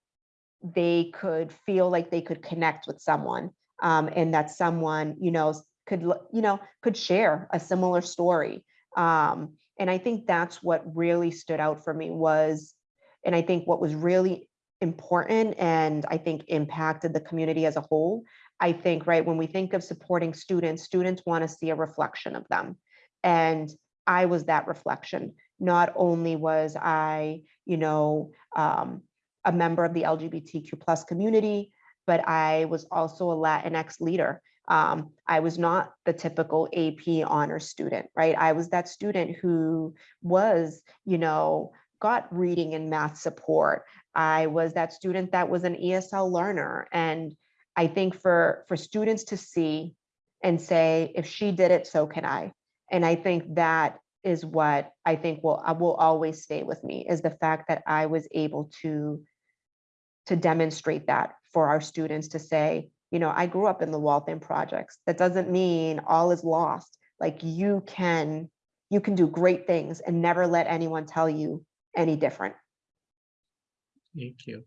they could feel like they could connect with someone um, and that someone, you know, could, you know, could share a similar story. Um, and I think that's what really stood out for me was, and I think what was really important and I think impacted the community as a whole. I think, right, when we think of supporting students, students want to see a reflection of them. And I was that reflection. Not only was I, you know, um, a member of the LGBTQ plus community, but I was also a Latinx leader. Um, I was not the typical AP honor student, right? I was that student who was, you know, got reading and math support. I was that student that was an ESL learner. And I think for, for students to see and say, if she did it, so can I. And I think that is what I think will, uh, will always stay with me is the fact that I was able to to demonstrate that for our students to say, you know, I grew up in the Waltham projects. That doesn't mean all is lost. Like you can, you can do great things and never let anyone tell you any different. Thank you.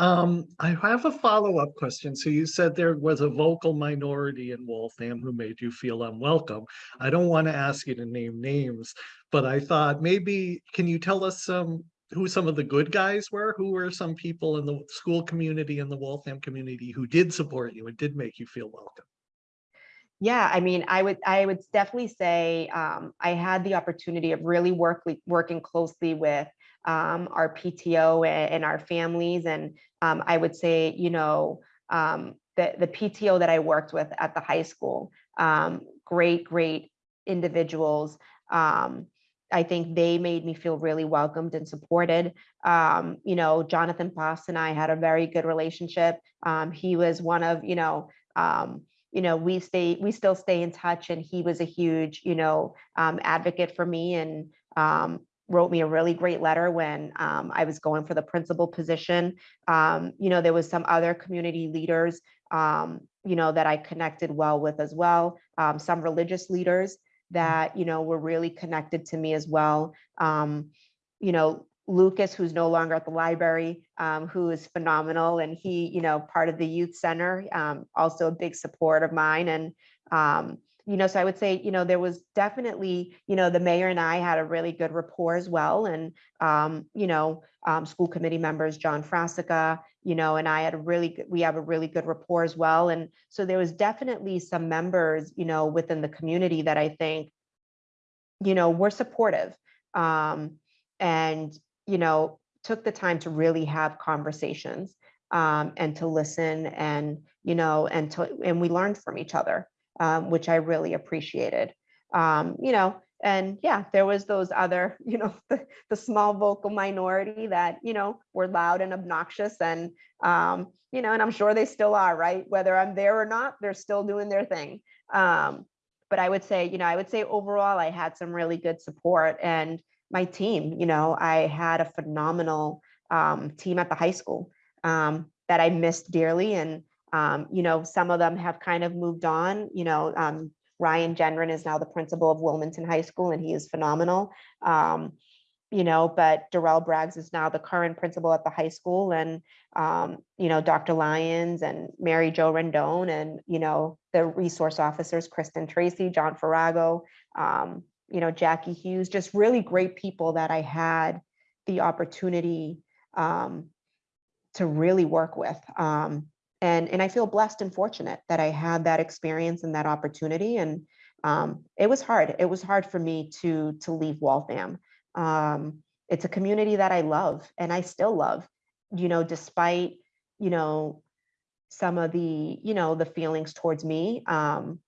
Um, I have a follow-up question. So you said there was a vocal minority in Waltham who made you feel unwelcome. I don't want to ask you to name names, but I thought maybe, can you tell us some, who some of the good guys were? Who were some people in the school community and the Waltham community who did support you and did make you feel welcome? Yeah, I mean, I would, I would definitely say um, I had the opportunity of really work, working closely with um, our PTO and, our families. And um, I would say, you know, um, the, the PTO that I worked with at the high school, um, great, great individuals. Um, I think they made me feel really welcomed and supported. Um, you know, Jonathan Foss and I had a very good relationship. He was one of, you know, you know, we stay, we still stay in touch and he was a huge, you know, um, advocate for me and um, wrote me a really great letter when um, I was going for the principal position. Um, you know, there was some other community leaders, um, you know, that I connected well with as well. Um, some religious leaders that, you know, were really connected to me as well. Um, you know, Lucas, who's no longer at the library, um, who is phenomenal. And he, you know, part of the youth center, um, also a big support of mine. And, um, you know, so I would say, you know, there was definitely, you know, the mayor and I had a really good rapport as well. And, um, you know, um, school committee members, John Frasica, you know, and I had a really, good we have a really good rapport as well. And so there was definitely some members, you know, within the community that I think, you know, were supportive. Um, and, you know, took the time to really have conversations um, and to listen and, you know, and to, and we learned from each other, um, which I really appreciated. Um, you know, and yeah, there was those other, you know, the, the small vocal minority that, you know, were loud and obnoxious and, um, you know, and I'm sure they still are, right? Whether I'm there or not, they're still doing their thing. Um, but I would say, you know, I would say overall, I had some really good support and my team, you know, I had a phenomenal um, team at the high school um, that I missed dearly. And Um, you know, some of them have kind of moved on, you know, um, Ryan Gendron is now the principal of Wilmington High School and he is phenomenal. Um, you know, but Darrell Braggs is now the current principal at the high school and, um, you know, Dr. Lyons and Mary Jo Rendon and, you know, the resource officers, Kristen Tracy, John Farrago, um, you know, Jackie Hughes, just really great people that I had the opportunity um, to really work with. Um, and, and I feel blessed and fortunate that I had that experience and that opportunity. And um, it was hard. It was hard for me to, to leave Waltham. Um, it's a community that I love and I still love, you know, despite, you know, some of the, you know, the feelings towards me. Um,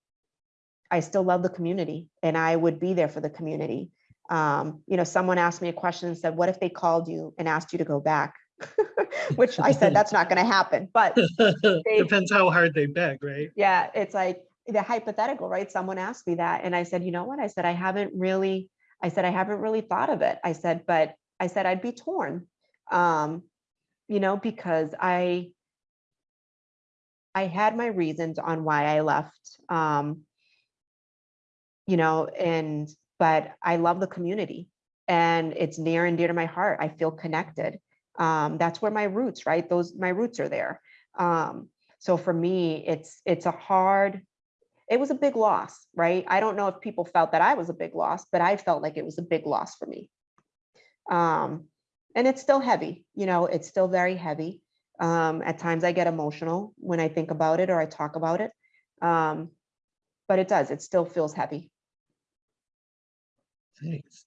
I still love the community and I would be there for the community. Um, you know, someone asked me a question and said, what if they called you and asked you to go back? Which I said, that's not going to happen. But Depends how hard they beg, right? yeah, it's like the hypothetical, right? Someone asked me that and I said, you know what? I said, I haven't really, I said, I haven't really thought of it. I said, but I said, I'd be torn. Um, you know, because I, I had my reasons on why I left. Um, you know, and, but I love the community and it's near and dear to my heart. I feel connected. Um, that's where my roots, right? Those, my roots are there. Um, so for me, it's, it's a hard, it was a big loss, right? I don't know if people felt that I was a big loss, but I felt like it was a big loss for me. Um, and it's still heavy, you know, it's still very heavy. Um, at times I get emotional when I think about it or I talk about it. Um, but it does, it still feels heavy. Thanks.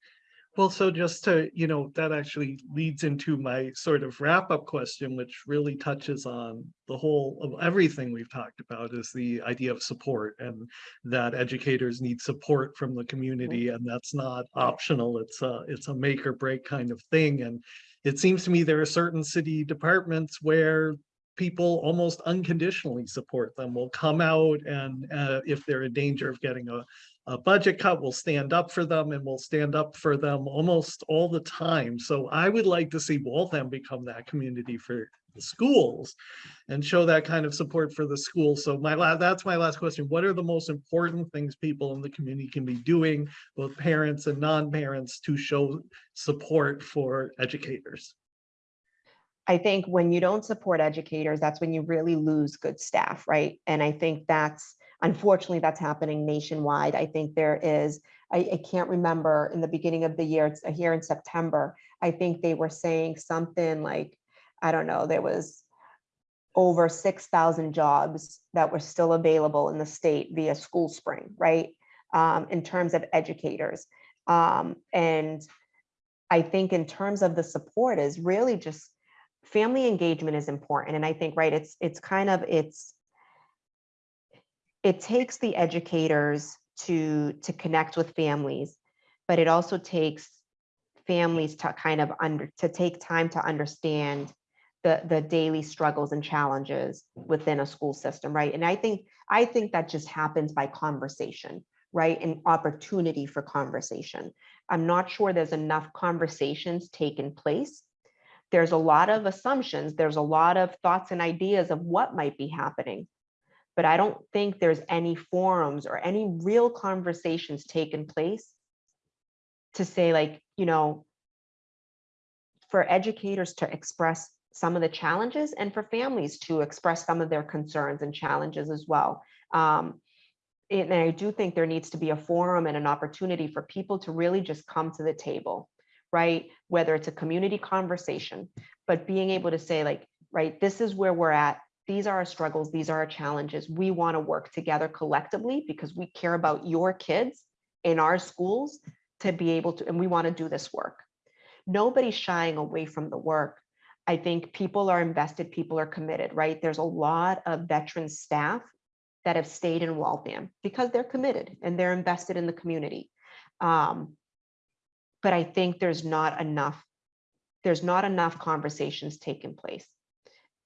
Well, so just to, you know, that actually leads into my sort of wrap up question, which really touches on the whole of everything we've talked about is the idea of support and that educators need support from the community and that's not optional. It's a, it's a make or break kind of thing. And it seems to me there are certain city departments where people almost unconditionally support them will come out and uh, if they're in danger of getting a, a budget cut, we'll stand up for them and we'll stand up for them almost all the time. So I would like to see Waltham become that community for the schools and show that kind of support for the schools. So my last, that's my last question. What are the most important things people in the community can be doing, both parents and non-parents to show support for educators? I think when you don't support educators, that's when you really lose good staff, right? And I think that's, unfortunately, that's happening nationwide. I think there is, I, I can't remember in the beginning of the year, it's here in September, I think they were saying something like, I don't know, there was over 6,000 jobs that were still available in the state via SchoolSpring, right? Um, in terms of educators. Um, and I think in terms of the support is really just family engagement is important. And I think, right, it's it's kind of it's it takes the educators to to connect with families, but it also takes families to kind of under to take time to understand the the daily struggles and challenges within a school system, right? And I think I think that just happens by conversation, right? And opportunity for conversation. I'm not sure there's enough conversations taking place there's a lot of assumptions, there's a lot of thoughts and ideas of what might be happening. But I don't think there's any forums or any real conversations taking place to say like, you know, for educators to express some of the challenges and for families to express some of their concerns and challenges as well. Um, and I do think there needs to be a forum and an opportunity for people to really just come to the table right? Whether it's a community conversation, but being able to say like, right, this is where we're at. These are our struggles. These are our challenges. We want to work together collectively because we care about your kids in our schools to be able to, and we want to do this work. Nobody's shying away from the work. I think people are invested, people are committed, right? There's a lot of veteran staff that have stayed in Waltham because they're committed and they're invested in the community. Um, but I think there's not enough, there's not enough conversations taking place.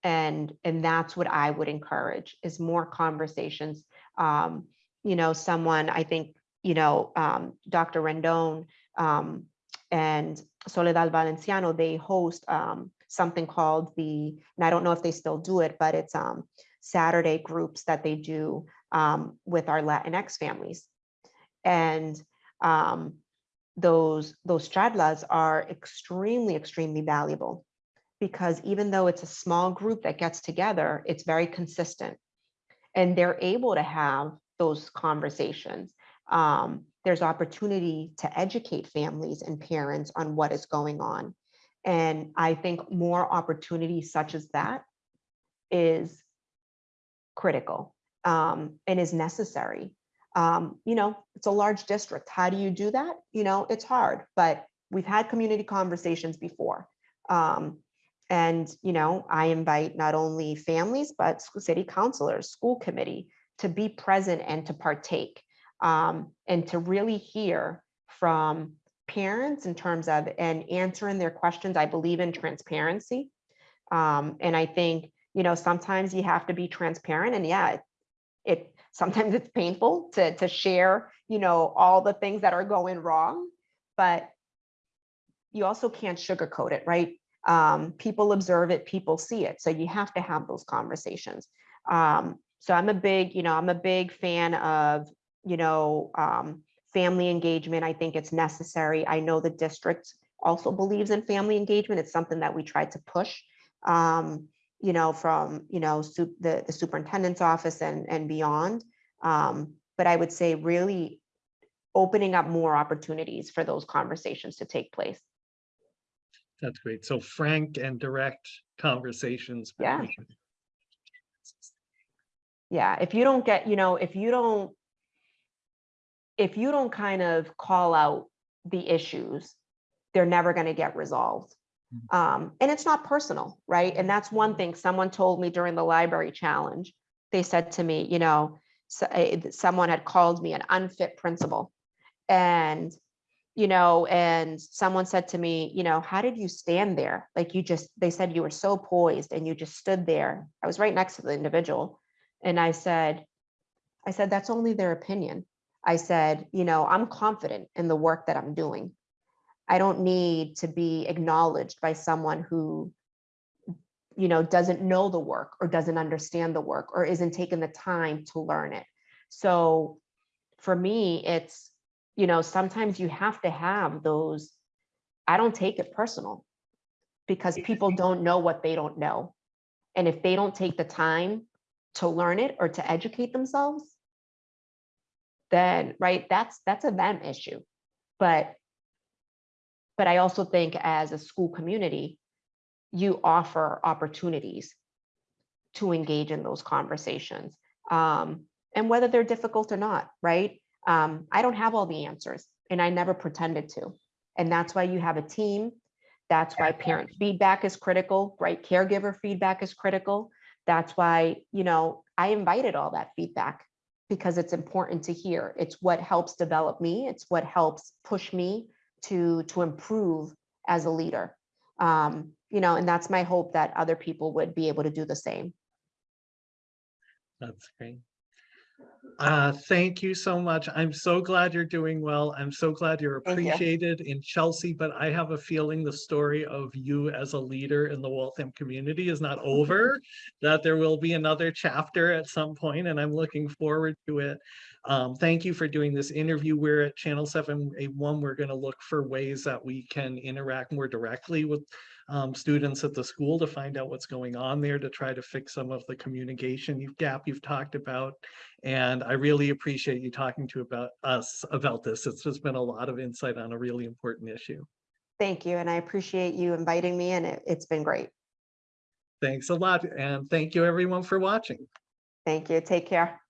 And, and that's what I would encourage is more conversations. Um, you know, someone, I think, you know, um, Dr. Rendon um, and Soledad Valenciano, they host um, something called the, and I don't know if they still do it, but it's um, Saturday groups that they do um, with our Latinx families. And those, those charlas are extremely, extremely valuable because even though it's a small group that gets together, it's very consistent. And they're able to have those conversations. Um, there's opportunity to educate families and parents on what is going on. And I think more opportunities such as that is critical um, and is necessary. Um, you know, it's a large district. How do you do that? You know, it's hard, but we've had community conversations before. Um, and, you know, I invite not only families, but city councilors, school committee to be present and to partake um, and to really hear from parents in terms of and answering their questions. I believe in transparency. Um, and I think, you know, sometimes you have to be transparent and yeah, it, it sometimes it's painful to, to share, you know, all the things that are going wrong, but you also can't sugarcoat it, right? Um, people observe it, people see it. So you have to have those conversations. Um, so I'm a big, you know, I'm a big fan of, you know, um, family engagement. I think it's necessary. I know the district also believes in family engagement. It's something that we try to push, um, you know, from, you know, the, the superintendent's office and, and beyond. Um, but I would say really opening up more opportunities for those conversations to take place. That's great. So frank and direct conversations. Yeah. Yeah, if you don't get, you know, if you don't, if you don't kind of call out the issues, they're never going to get resolved. Um, and it's not personal, right? And that's one thing someone told me during the library challenge. They said to me, you know, so, eh, someone had called me an unfit principal. And, you know, and someone said to me, you know, how did you stand there? Like you just, they said you were so poised and you just stood there. I was right next to the individual. And I said, I said, that's only their opinion. I said, you know, I'm confident in the work that I'm doing. I don't need to be acknowledged by someone who, you know, doesn't know the work or doesn't understand the work or isn't taking the time to learn it. So for me, it's, you know, sometimes you have to have those, I don't take it personal because people don't know what they don't know. And if they don't take the time to learn it or to educate themselves, then, right, that's, that's a them issue. But, but I also think as a school community, you offer opportunities to engage in those conversations. Um, and whether they're difficult or not, right? Um, I don't have all the answers and I never pretended to. And that's why you have a team. That's why parent feedback is critical, right? Caregiver feedback is critical. That's why, you know, I invited all that feedback because it's important to hear. It's what helps develop me. It's what helps push me to, to improve as a leader. Um, you know, and that's my hope that other people would be able to do the same. That's great. Uh, thank you so much. I'm so glad you're doing well. I'm so glad you're you. appreciated in Chelsea, but I have a feeling the story of you as a leader in the Waltham community is not over, that there will be another chapter at some point, and I'm looking forward to it. Um, thank you for doing this interview. We're at Channel 781. We're going to look for ways that we can interact more directly with um, students at the school to find out what's going on there, to try to fix some of the communication gap you've talked about. And I really appreciate you talking to about us about this. It's just been a lot of insight on a really important issue. Thank you. And I appreciate you inviting me and it, it's been great. Thanks a lot. And thank you everyone for watching. Thank you. Take care.